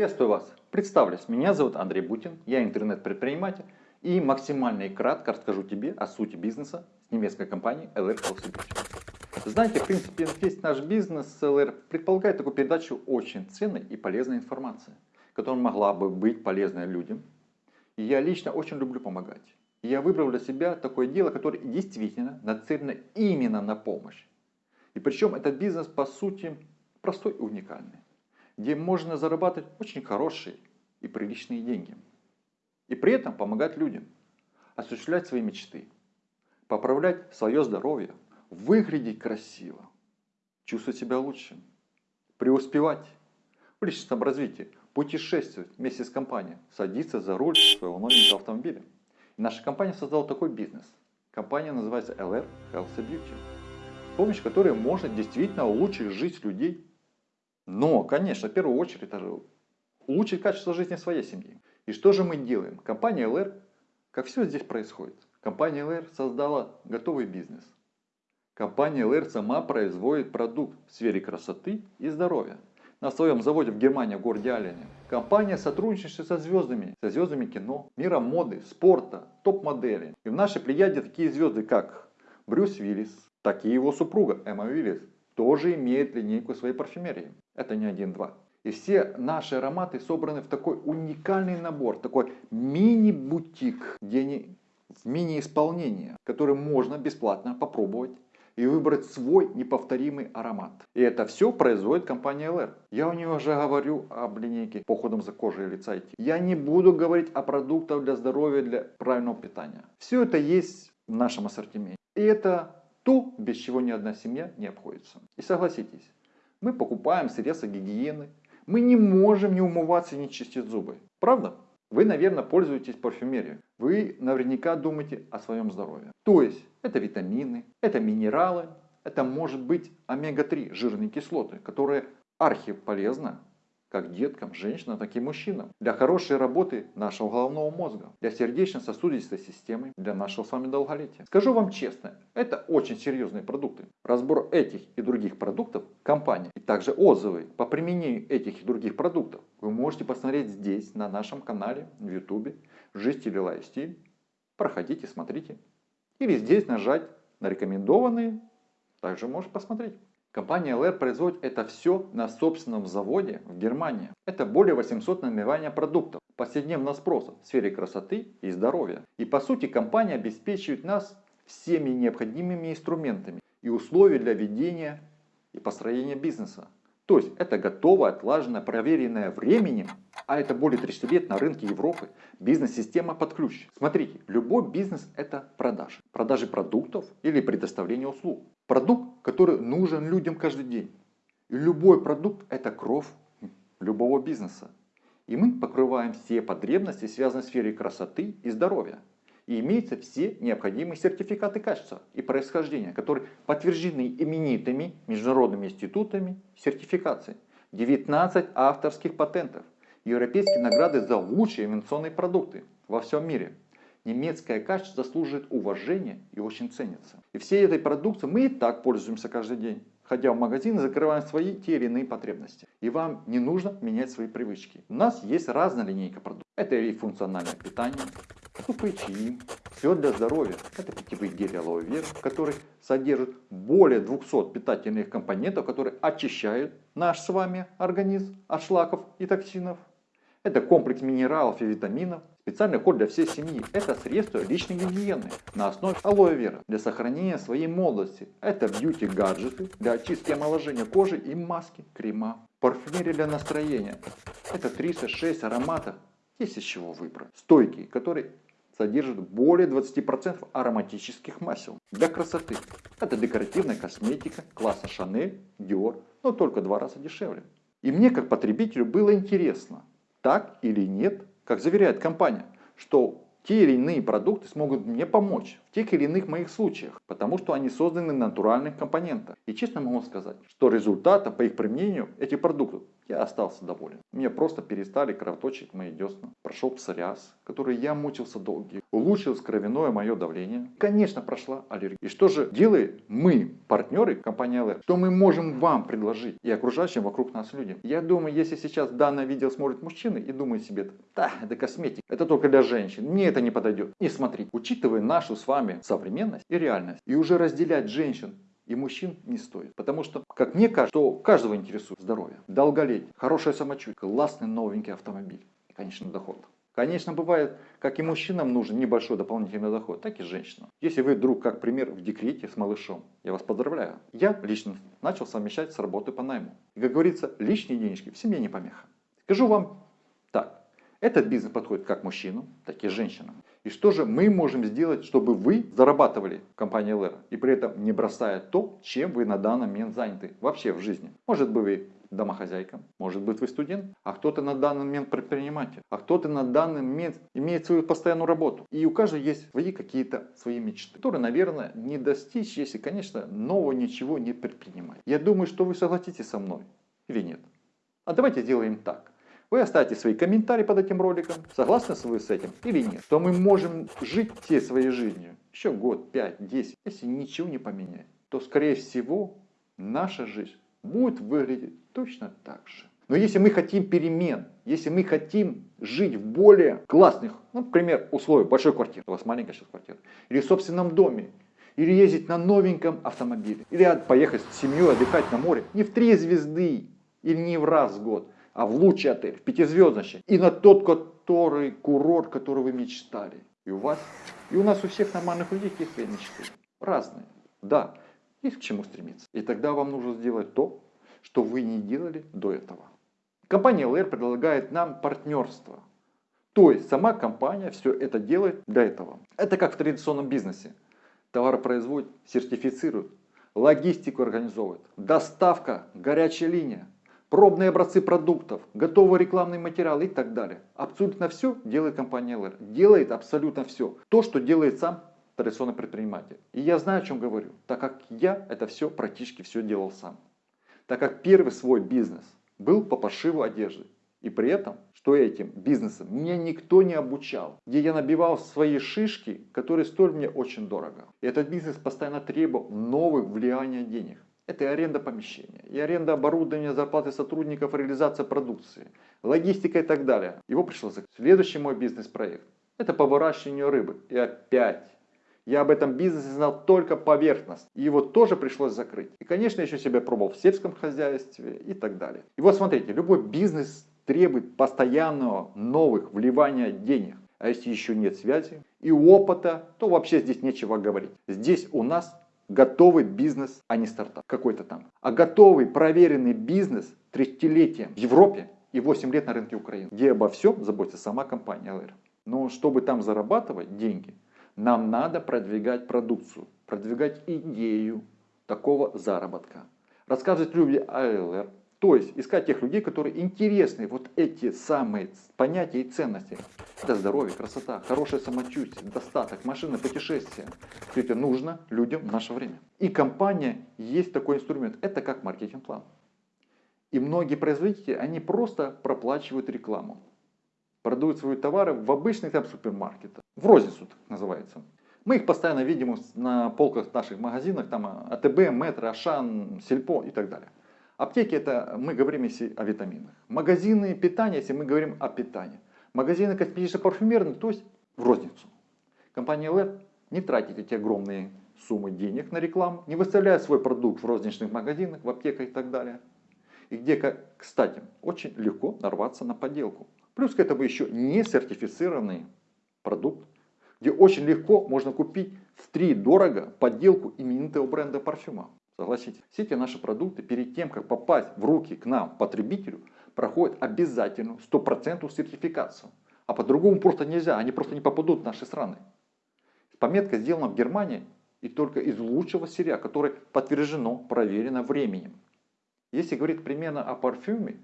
Приветствую вас. Представлюсь, меня зовут Андрей Бутин, я интернет-предприниматель и максимально и кратко расскажу тебе о сути бизнеса с немецкой компанией LR Beauty. Знаете, в принципе, весь наш бизнес LR предполагает такую передачу очень ценной и полезной информации, которая могла бы быть полезной людям. И я лично очень люблю помогать. И я выбрал для себя такое дело, которое действительно нацелено именно на помощь. И причем этот бизнес по сути простой и уникальный где можно зарабатывать очень хорошие и приличные деньги. И при этом помогать людям, осуществлять свои мечты, поправлять свое здоровье, выглядеть красиво, чувствовать себя лучше, преуспевать в личностном развитии, путешествовать вместе с компанией, садиться за руль своего новенького автомобиля. И наша компания создала такой бизнес. Компания называется LR Health Beauty, с помощью которой можно действительно улучшить жизнь людей но, конечно, в первую очередь, это улучшить качество жизни своей семьи. И что же мы делаем? Компания LR, как все здесь происходит, компания LR создала готовый бизнес. Компания LR сама производит продукт в сфере красоты и здоровья. На своем заводе в Германии, в городе Аллене. Компания сотрудничает со звездами, со звездами кино, мира моды, спорта, топ-модели. И в нашей плеяде такие звезды, как Брюс Уиллис, так и его супруга Эмма Уиллис, тоже имеет линейку своей парфюмерии. Это не один-два. И все наши ароматы собраны в такой уникальный набор, такой мини-бутик, где они в мини-исполнении, который можно бесплатно попробовать и выбрать свой неповторимый аромат. И это все производит компания LR. Я у нее уже говорю об линейке по уходам за кожей лица и Я не буду говорить о продуктах для здоровья, для правильного питания. Все это есть в нашем ассортименте. И это то, без чего ни одна семья не обходится. И согласитесь, мы покупаем средства гигиены, мы не можем не умываться и не чистить зубы. Правда? Вы, наверное, пользуетесь парфюмерией. Вы наверняка думаете о своем здоровье. То есть, это витамины, это минералы, это может быть омега-3, жирные кислоты, которые архиполезны как деткам, женщинам, так и мужчинам. Для хорошей работы нашего головного мозга, для сердечно-сосудистой системы, для нашего с вами долголетия. Скажу вам честно, это очень серьезные продукты. Разбор этих и других продуктов компании и также отзывы по применению этих и других продуктов вы можете посмотреть здесь, на нашем канале в YouTube «Жизнь или лайфстиль». Проходите, смотрите. Или здесь нажать на рекомендованные, также можете посмотреть. Компания LR производит это все на собственном заводе в Германии. Это более 800 наименований продуктов повседневного спроса в сфере красоты и здоровья. И по сути компания обеспечивает нас всеми необходимыми инструментами и условия для ведения и построения бизнеса. То есть это готовая, отлаженная, проверенная временем, а это более 30 лет на рынке Европы, бизнес-система под ключ. Смотрите, любой бизнес это продажи. Продажи продуктов или предоставление услуг. Продукт, который нужен людям каждый день. И любой продукт это кровь любого бизнеса. И мы покрываем все потребности, связанные с сферой красоты и здоровья и имеются все необходимые сертификаты качества и происхождения, которые подтверждены именитыми международными институтами сертификации. 19 авторских патентов, европейские награды за лучшие инновационные продукты во всем мире. Немецкое качество заслуживает уважения и очень ценится. И всей этой продукцией мы и так пользуемся каждый день. Ходя в магазин и закрываем свои те или иные потребности. И вам не нужно менять свои привычки. У нас есть разная линейка продуктов. Это и функциональное питание, Супы все для здоровья. Это питьевые гели алоэ вера, который содержит более 200 питательных компонентов, которые очищают наш с вами организм от шлаков и токсинов. Это комплекс минералов и витаминов, специальный код для всей семьи. Это средство личной гигиены на основе алоэ вера для сохранения своей молодости. Это бьюти-гаджеты для очистки и омоложения кожи и маски, крема. Парфюмерия для настроения. Это 36 ароматов есть из чего выбрать. Стойкий, который содержит более 20% ароматических масел. Для красоты. Это декоративная косметика класса Chanel, Dior, но только два раза дешевле. И мне как потребителю было интересно, так или нет, как заверяет компания, что те или иные продукты смогут мне помочь в тех или иных моих случаях, потому что они созданы на натуральных компонентах. И честно могу сказать, что результата по их применению этих продуктов я остался доволен. Мне просто перестали кровоточить мои десна. Прошел псориаз, который я мучился долгие. Улучшилось кровяное мое давление. Конечно, прошла аллергия. И что же делаем мы, партнеры компании LR? Что мы можем вам предложить и окружающим вокруг нас людям? Я думаю, если сейчас данное видео смотрит мужчины и думает себе, да, это косметика, это только для женщин, мне это не подойдет. И смотрите, учитывая нашу с вами современность и реальность, и уже разделять женщин и мужчин не стоит. Потому что, как мне кажется, что каждого интересует здоровье, долголетие, хорошее самочувствие, классный новенький автомобиль и, конечно, доход. Конечно, бывает, как и мужчинам нужен небольшой дополнительный доход, так и женщинам. Если вы вдруг, как пример, в декрете с малышом, я вас поздравляю. Я лично начал совмещать с работы по найму. И, как говорится, лишние денежки в семье не помеха. Скажу вам так, этот бизнес подходит как мужчинам, так и женщинам. И что же мы можем сделать, чтобы вы зарабатывали в компании LR и при этом не бросая то, чем вы на данный момент заняты вообще в жизни. Может быть вы домохозяйка, может быть вы студент, а кто-то на данный момент предприниматель, а кто-то на данный момент имеет свою постоянную работу. И у каждого есть свои какие-то свои мечты, которые, наверное, не достичь, если, конечно, нового ничего не предпринимать. Я думаю, что вы согласитесь со мной или нет. А давайте сделаем так. Вы оставите свои комментарии под этим роликом, согласны вы с этим или нет. То мы можем жить всей своей жизнью, еще год, пять, десять. Если ничего не поменять, то скорее всего наша жизнь будет выглядеть точно так же. Но если мы хотим перемен, если мы хотим жить в более классных, ну, например, условиях большой квартиры, у вас маленькая сейчас квартира, или в собственном доме, или ездить на новеньком автомобиле, или поехать с семьей отдыхать на море, не в три звезды, или не в раз в год, а в лучший отель, в пятизвездочный. И на тот, который курорт, который вы мечтали. И у вас, и у нас у всех нормальных людей есть свои мечты. Разные. Да, есть к чему стремиться. И тогда вам нужно сделать то, что вы не делали до этого. Компания LR предлагает нам партнерство. То есть сама компания все это делает для этого. Это как в традиционном бизнесе. Товары производят, сертифицируют, логистику организовывают, доставка, горячая линия пробные образцы продуктов, готовый рекламный материал и так далее. Абсолютно все делает компания LR. Делает абсолютно все. То, что делает сам традиционный предприниматель. И я знаю, о чем говорю, так как я это все практически все делал сам. Так как первый свой бизнес был по пошиву одежды. И при этом, что этим бизнесом меня никто не обучал. Где я набивал свои шишки, которые стоили мне очень дорого. И этот бизнес постоянно требовал новых влияния денег. Это и аренда помещения, и аренда оборудования, зарплаты сотрудников, реализация продукции, логистика и так далее. Его пришлось закрыть. Следующий мой бизнес-проект – это по выращиванию рыбы. И опять я об этом бизнесе знал только поверхность. И его тоже пришлось закрыть. И, конечно, еще себя пробовал в сельском хозяйстве и так далее. И вот смотрите, любой бизнес требует постоянного новых вливания денег. А если еще нет связи и опыта, то вообще здесь нечего говорить. Здесь у нас готовый бизнес, а не стартап какой-то там. А готовый, проверенный бизнес 30-летием в Европе и 8 лет на рынке Украины, где обо всем заботится сама компания LR. Но чтобы там зарабатывать деньги, нам надо продвигать продукцию, продвигать идею такого заработка. Рассказывать людям о LR, то есть искать тех людей, которые интересны вот эти самые понятия и ценности. Это здоровье, красота, хорошее самочувствие, достаток, машины, путешествия. Все это нужно людям в наше время. И компания есть такой инструмент. Это как маркетинг-план. И многие производители, они просто проплачивают рекламу. Продают свои товары в обычных там супермаркетах. В розницу так называется. Мы их постоянно видим на полках наших магазинах, там АТБ, Метро, Ашан, Сельпо и так далее. Аптеки это мы говорим если о витаминах. Магазины питания, если мы говорим о питании. Магазины косметическо-парфюмерные, то есть в розницу. Компания LED не тратит эти огромные суммы денег на рекламу, не выставляет свой продукт в розничных магазинах, в аптеках и так далее. И где, кстати, очень легко нарваться на подделку. Плюс к этому еще не сертифицированный продукт, где очень легко можно купить в три дорого подделку именитого бренда парфюма. Согласитесь, все эти наши продукты перед тем, как попасть в руки к нам, потребителю, проходят обязательную стопроцентную сертификацию. А по-другому просто нельзя, они просто не попадут в наши страны. Пометка сделана в Германии и только из лучшего сырья, которое подтверждено, проверено временем. Если говорить примерно о парфюме,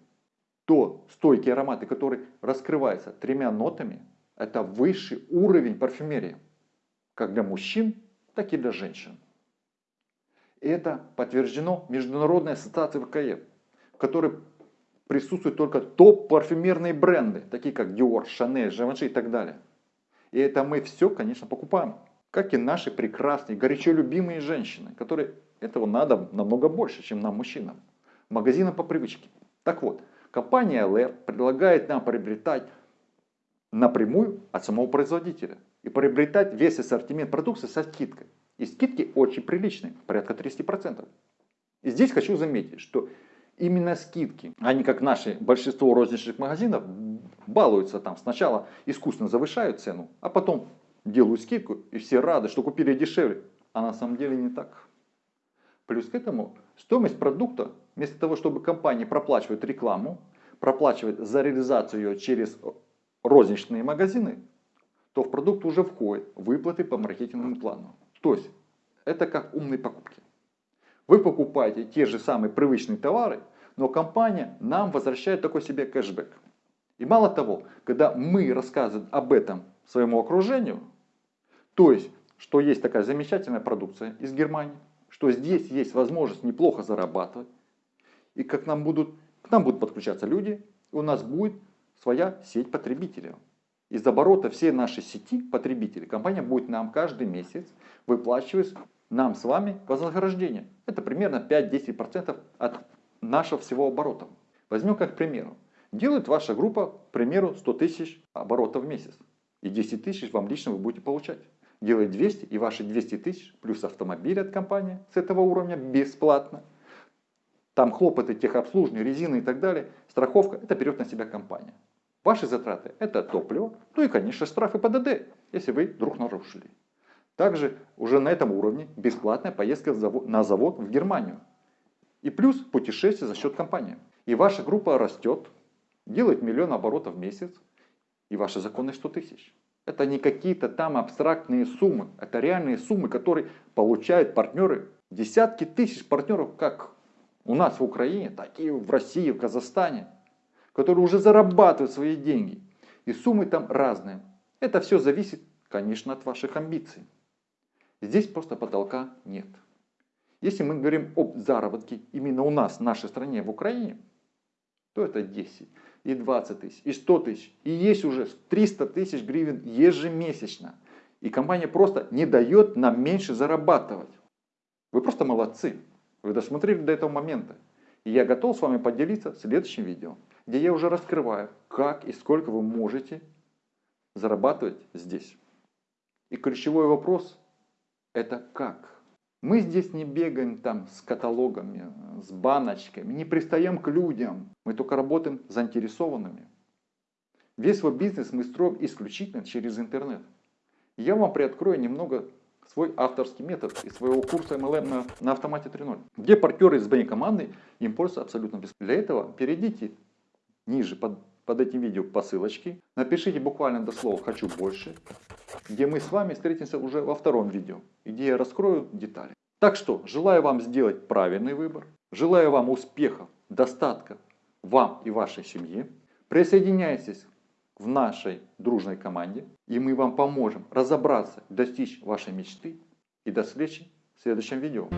то стойкие ароматы, которые раскрываются тремя нотами, это высший уровень парфюмерии. Как для мужчин, так и для женщин. Это подтверждено Международной ассоциацией ВКФ, в которой присутствуют только топ-парфюмерные бренды, такие как Dior, Chanel, Givenchy и так далее. И это мы все, конечно, покупаем. Как и наши прекрасные, горячо любимые женщины, которые этого надо намного больше, чем нам, мужчинам. Магазинам по привычке. Так вот, компания LR предлагает нам приобретать напрямую от самого производителя. И приобретать весь ассортимент продукции со скидкой. И скидки очень приличные, порядка 30%. И здесь хочу заметить, что именно скидки, они как наши большинство розничных магазинов, балуются там. Сначала искусственно завышают цену, а потом делают скидку, и все рады, что купили дешевле. А на самом деле не так. Плюс к этому стоимость продукта, вместо того, чтобы компании проплачивать рекламу, проплачивать за реализацию ее через розничные магазины, то в продукт уже входят выплаты по маркетинговому плану. То есть это как умные покупки. Вы покупаете те же самые привычные товары, но компания нам возвращает такой себе кэшбэк. И мало того, когда мы рассказываем об этом своему окружению, то есть, что есть такая замечательная продукция из Германии, что здесь есть возможность неплохо зарабатывать, и как нам будут, к нам будут подключаться люди, и у нас будет своя сеть потребителей. Из оборота всей нашей сети потребителей компания будет нам каждый месяц выплачивать нам с вами вознаграждение. Это примерно 5-10% от нашего всего оборота. Возьмем как пример. Делает ваша группа, к примеру, 100 тысяч оборотов в месяц. И 10 тысяч вам лично вы будете получать. Делает 200 и ваши 200 тысяч плюс автомобиль от компании с этого уровня бесплатно. Там хлопоты, техобслуживание, резины и так далее. Страховка, это берет на себя компания. Ваши затраты – это топливо, ну и, конечно, штрафы ПДД, если вы вдруг нарушили. Также уже на этом уровне бесплатная поездка на завод в Германию. И плюс путешествие за счет компании. И ваша группа растет, делает миллион оборотов в месяц, и ваши законы 100 тысяч. Это не какие-то там абстрактные суммы, это реальные суммы, которые получают партнеры. Десятки тысяч партнеров, как у нас в Украине, так и в России, в Казахстане которые уже зарабатывают свои деньги. И суммы там разные. Это все зависит, конечно, от ваших амбиций. Здесь просто потолка нет. Если мы говорим об заработке именно у нас, в нашей стране, в Украине, то это 10 и 20 тысяч, и 100 тысяч, и есть уже 300 тысяч гривен ежемесячно. И компания просто не дает нам меньше зарабатывать. Вы просто молодцы. Вы досмотрели до этого момента. И я готов с вами поделиться в следующем видео где я уже раскрываю, как и сколько вы можете зарабатывать здесь. И ключевой вопрос – это как. Мы здесь не бегаем там с каталогами, с баночками, не пристаем к людям. Мы только работаем заинтересованными. Весь свой бизнес мы строим исключительно через интернет. Я вам приоткрою немного свой авторский метод из своего курса MLM на, на автомате 3.0, где партнеры из моей команды им пользуются абсолютно бесплатно. Для этого перейдите ниже под, под этим видео по ссылочке. Напишите буквально до слова «хочу больше», где мы с вами встретимся уже во втором видео, где я раскрою детали. Так что, желаю вам сделать правильный выбор, желаю вам успехов, достатка вам и вашей семье. Присоединяйтесь в нашей дружной команде, и мы вам поможем разобраться, достичь вашей мечты. И до встречи в следующем видео.